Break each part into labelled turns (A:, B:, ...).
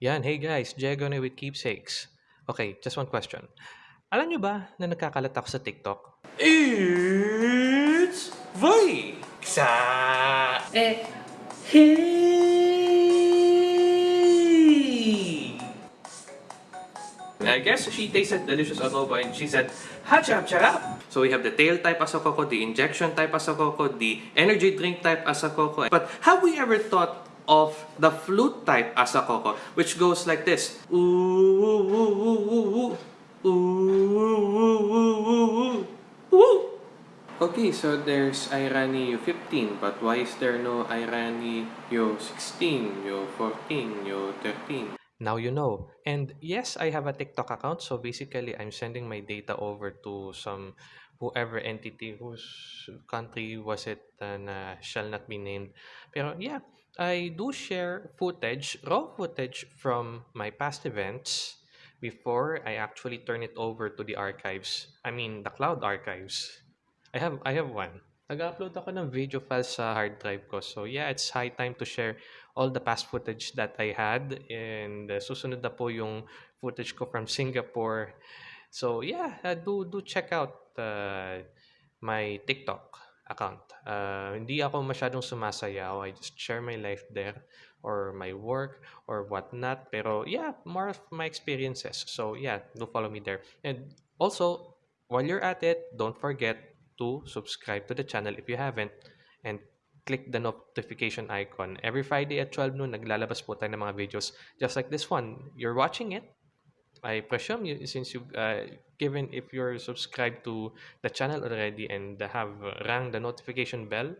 A: Yan, hey guys, Diego na with Keepsakes. Okay, just one question. Alam nyo ba na nagkakalat ako sa TikTok?
B: It's Vikes! Eh, hey!
A: I guess she tasted delicious adobo and she said, Hachap charap! So we have the tail type asakoko, the injection type asakoko, the energy drink type asakoko. But have we ever thought of the flute type asakoko, which goes like this. Okay, so there's Irani U15, but why is there no Irani U16, U14, U13? Now you know. And yes, I have a TikTok account. So basically, I'm sending my data over to some whoever entity whose country was it uh, shall not be named. Pero yeah, I do share footage, raw footage from my past events before I actually turn it over to the archives. I mean, the cloud archives. I have I have one. Nag-upload ako ng video files sa hard drive ko. So yeah, it's high time to share all the past footage that I had and uh, susunod na po yung footage ko from Singapore. So yeah, uh, do do check out uh, my TikTok account. Uh, hindi ako masyadong sumasayaw. I just share my life there or my work or whatnot. Pero yeah, more of my experiences. So yeah, do follow me there. And also, while you're at it, don't forget to subscribe to the channel if you haven't and click the notification icon. Every Friday at 12 noon, naglalabas po tayo ng mga videos just like this one. You're watching it. I presume you, since you've uh, given, if you're subscribed to the channel already and have rang the notification bell,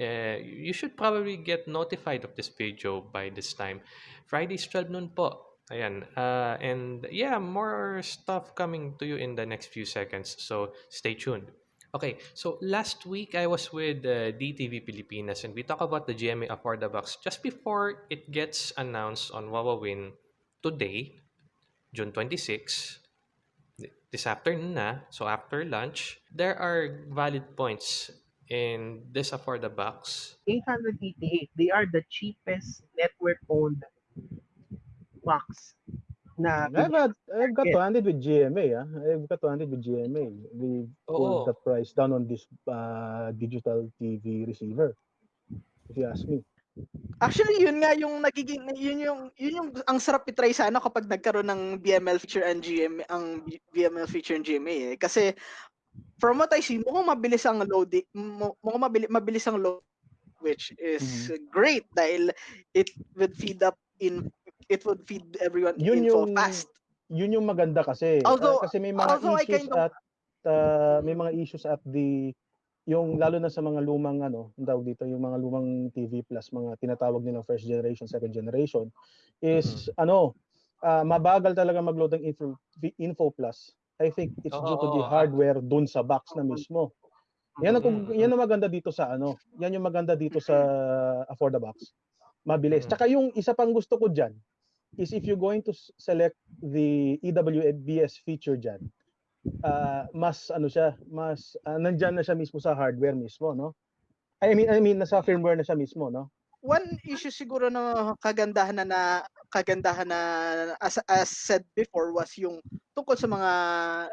A: uh, you should probably get notified of this video by this time. Fridays 12 noon po. Ayan. Uh, and yeah, more stuff coming to you in the next few seconds. So stay tuned. Okay, so last week I was with uh, DTV Pilipinas and we talked about the GMA Afford Box just before it gets announced on Wawawin today, June 26, this afternoon na, so after lunch, there are valid points in this Afford Box.
C: 888, they are the cheapest network-owned box na
D: I've, had, I've got 200 with GMA. Ah. I've got 200 with GMA. We pulled
A: Oo.
D: the price down on this uh, digital TV receiver. If you ask me.
C: Actually, yun nga yung nagiging yun yung yun yung ang sarap i-try sana kapag nagkaroon ng BML feature and GMA ang BML feature and GMA eh. Kasi from what I see, mukhang mabilis ang load mukhang mabilis, mabilis ang load which is great dahil it would feed up in it would feed everyone
D: Yun
C: info
D: yung
C: fast.
D: yun yung maganda kasi.
C: Although-
D: Ah, kasi may mga
C: although I
D: issues
C: kind of-
D: at uh, may mga issues at the yung lalo na sa mga lumang ano, tawag dito, yung mga lumang TV plus mga tinatawag nilang first generation, second generation is ano, ah, mabagal talaga mag-load ng info, info plus. I think it's due to the hardware dun sa box na mismo. Yan ang,
A: Mm,
D: yan ang maganda dito sa ano, yan yung maganda dito sa Afford the Box. Mabilis.
A: Mm.
D: Tsaka yung isa pang gusto ko diyan is if you're going to select the EWBS feature diyan, ah, mas ano siya, mas uh, nandiyan na siya mismo sa hardware mismo, no? I mean I mean nasa firmware na siya mismo, no?
C: one issue siguro na kagandahan na, na kagandahan na as, as said before was yung tungkol sa mga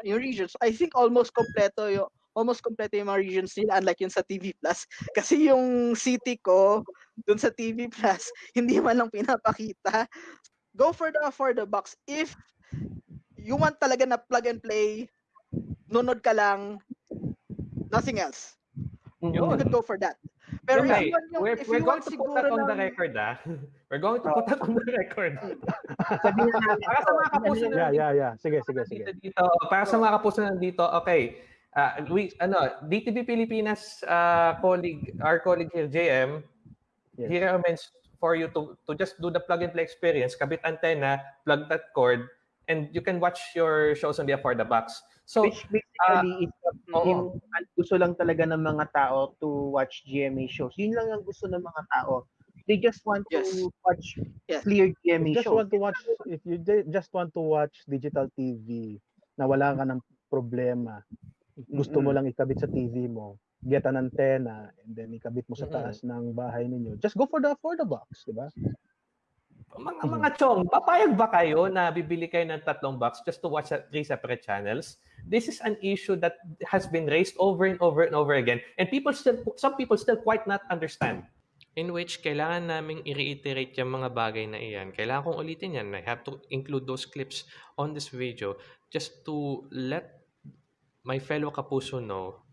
C: yung regions. I think almost kompleto yung almost kompleto yung mga regions nila unlike yung sa TV Plus kasi yung city ko dun sa TV Plus hindi man lang pinapakita. Go for the for the box if you want talaga na plug and play nunod ka lang nothing else. You
A: Yun.
C: could go for that. Pero if you want yung,
A: we're,
C: if
A: we're
C: you
A: going to put that on the
C: ng-
A: record, ah. We're going to put that on the record.
E: Sabihin na natin
A: Para sa mga kapuso na
D: Yeah, yeah, yeah. Sige, sige, sige.
A: dito, dito, para sa mga kapuso na dito, okay. Ah, we, ano, DTV Pilipinas uh, colleague, our colleague here, JM,
D: Yes.
A: he recommends for you to to just do the plug and play experience, kabit antenna, plug that cord, and you can watch your shows on the Afford the Box. So,
E: Which basically is
A: oo.
E: yung ang gusto lang talaga ng mga tao to watch GMA shows. Yun lang ang gusto ng mga tao. They just want
C: Yes.
E: to watch
C: Yes.
E: clear GMA
D: you just
E: shows.
D: want to watch if you ju- just want to watch digital TV na wala ka ng problema, gusto mo lang ikabit sa TV mo, get an antenna and then ikabit mo sa taas ng bahay ninyo. Just go for the for the box, di ba?
B: Mga mga chong, papayag ba kayo na bibili kayo ng tatlong box just to watch three separate channels? This is an issue that has been raised over and over and over again and people still some people still quite not understand.
A: in which kailangan naming i-reiterate yung mga bagay na iyan. Kailangan kong ulitin yan. I have to include those clips on this video just to let my fellow kapuso know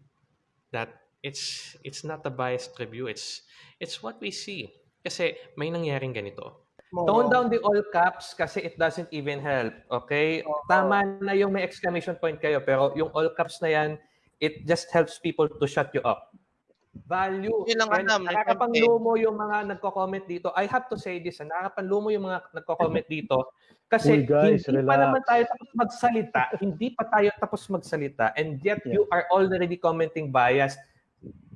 A: that it's it's not a biased review. It's it's what we see. Kasi may nangyaring ganito.
B: Tone down the all caps kasi it doesn't even help. Okay? Tama na yung may exclamation point kayo pero yung all caps na yan, it just helps people to shut you up. Value.
F: Yun lang alam,
B: nakakapanlumo yung mga nagko-comment dito. I have to say this, ah, nakakapanlumo yung mga nagko-comment dito kasi
D: Uy, guys,
B: hindi pa
D: relax.
B: naman tayo tapos magsalita, hindi pa tayo tapos magsalita and yet
D: Yeah.
B: you are already commenting bias.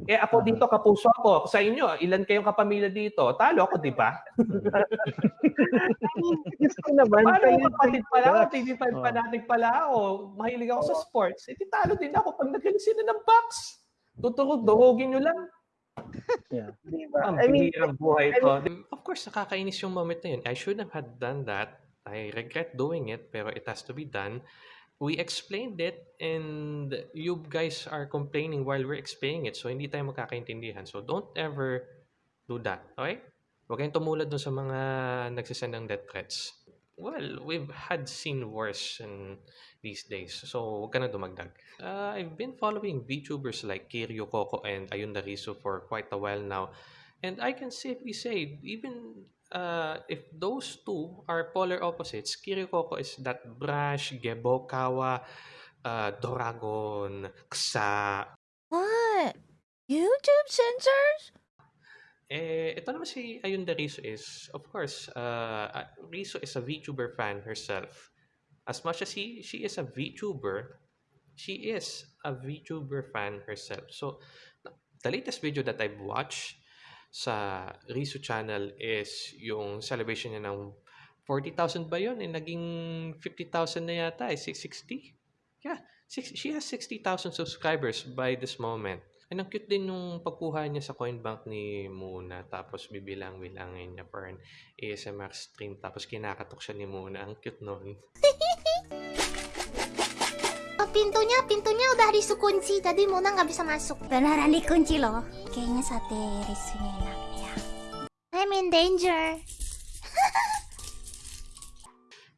B: Eh ako dito kapuso ako. Sa inyo, ilan kayong kapamilya dito? Talo ako, di ba?
E: Gusto naman
B: Paano kapatid pala ako,
D: Relax.
B: TV5
D: Oh.
B: fanatic pala ako, mahilig ako sa sports, eh talo din ako pag nagaling sila ng box. Tuturog-durugin nyo lang.
D: Yeah.
E: Diba?
B: Ang
E: I mean,
B: buhay to.
A: Of course, nakakainis yung moment na yun. I should have had done that. I regret doing it, pero it has to be done. We explained it and you guys are complaining while we're explaining it. So, hindi tayo magkakaintindihan. So, don't ever do that. Okay? Huwag kayong tumulad dun sa mga nagsisend ng death threats. Well, we've had seen worse in these days. So, huwag ka na dumagdag. Uh, I've been following VTubers like Kiryu Coco and Ayun Dariso for quite a while now. And I can safely say, even uh, if those two are polar opposites, Kiryu Coco is that brash, Gebokawa, uh, Doragon, Ksa.
G: What? YouTube censors?
A: Eh, ito naman si Ayunda Riso is, of course, uh, uh, Riso is a VTuber fan herself. As much as he, she is a VTuber, she is a VTuber fan herself. So, the latest video that I've watched sa Riso channel is yung celebration niya ng 40,000 ba yun? Eh, naging 50,000 na yata eh, 660? Yeah, six, she has 60,000 subscribers by this moment. And ang cute din nung pagkuha niya sa coin bank ni Muna tapos bibilang-bilangin niya for an ASMR stream tapos kinakatok siya ni Muna. Ang cute nun.
G: Pintunya, pintunya udah dikunci. Tadi Mona nggak bisa masuk. Beneran dikunci loh. Kayaknya sate risunya enak ya. I'm in danger.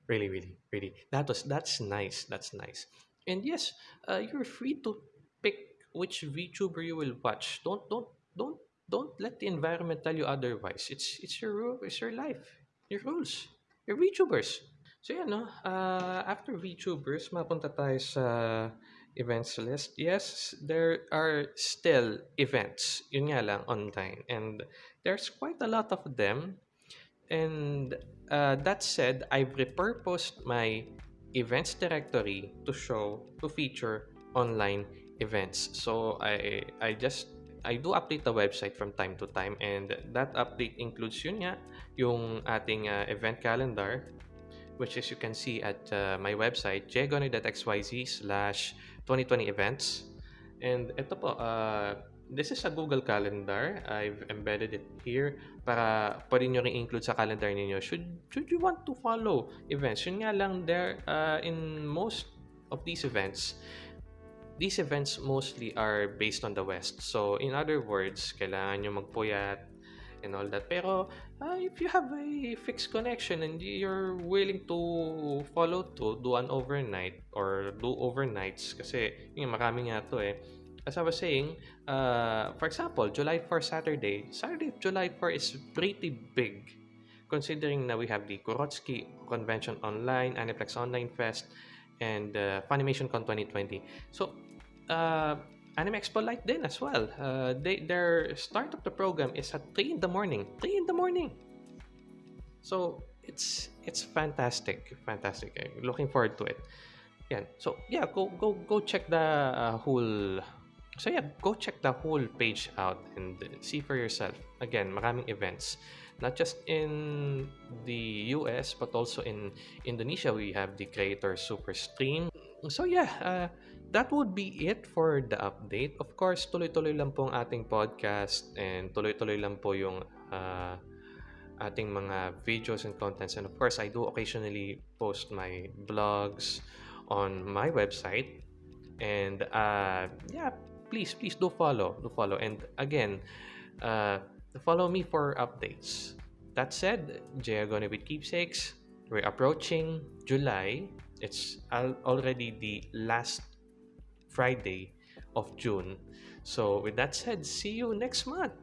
A: Really, really, really. That was that's nice. That's nice. And yes, uh, you're free to pick which VTuber you will watch. Don't don't don't don't let the environment tell you otherwise. It's it's your rule, it's your life, your rules. You're VTubers. So yeah, no. Uh, after VTubers, mapunta tayo sa events list. Yes, there are still events. Yun nga lang online, and there's quite a lot of them. And uh, that said, I've repurposed my events directory to show to feature online events. So I I just I do update the website from time to time and that update includes yun nga yung ating uh, event calendar which is you can see at uh, my website jgony.xyz slash 2020 events. And ito po uh, this is a Google Calendar. I've embedded it here para pwede nyo rin include sa calendar ninyo. Should should you want to follow events? Yun nga lang there uh, in most of these events these events mostly are based on the west. So in other words kailangan nyo magpuyat and all that. Pero uh, if you have a fixed connection and you're willing to follow to do an overnight or do overnights kasi yun marami nga to eh. As I was saying, uh, for example, July 4 Saturday, Saturday, July 4 is pretty big considering that we have the Kurotsky Convention Online, Aniplex Online Fest, and uh, Funimation Con 2020. So, uh, Anime Expo Light din as well. Uh, they, their start of the program is at 3 in the morning. 3 in the morning! So, it's it's fantastic. Fantastic. I'm looking forward to it. Yan. So, yeah, go go go check the uh, whole So yeah, go check the whole page out and see for yourself. Again, maraming events. Not just in the US, but also in Indonesia, we have the Creator Super Stream. So yeah, uh, that would be it for the update. Of course, tuloy-tuloy lang po ang ating podcast and tuloy-tuloy lang po yung uh, ating mga videos and contents. And of course, I do occasionally post my blogs on my website. And uh, yeah, please, please do follow. Do follow. And again, uh, follow me for updates. That said, Jaya Gonna with Keepsakes, we're approaching July. It's al- already the last Friday of June. So, with that said, see you next month.